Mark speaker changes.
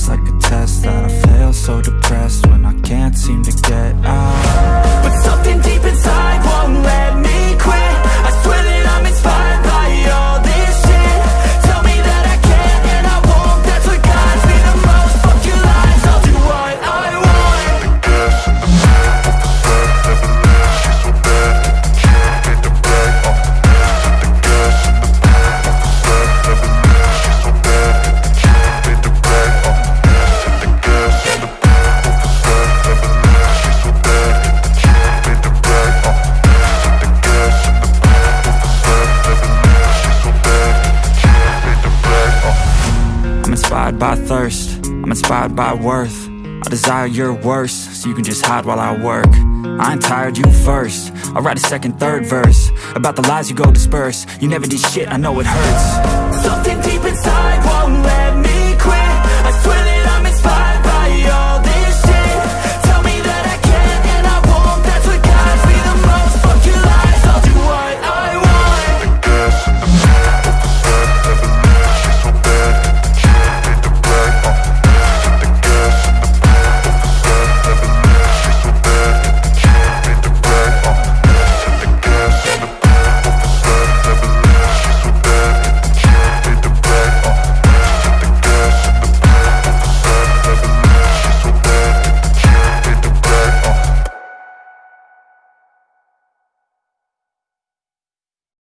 Speaker 1: feels like a test That I fail so depressed when
Speaker 2: inspired by
Speaker 1: thirst, I'm inspired by worth. I desire your worst, so you can just hide while I work. I ain't tired, you first. I'll write a second, third verse. About the lies you go disperse. You never did shit, I know it hurts.
Speaker 2: Something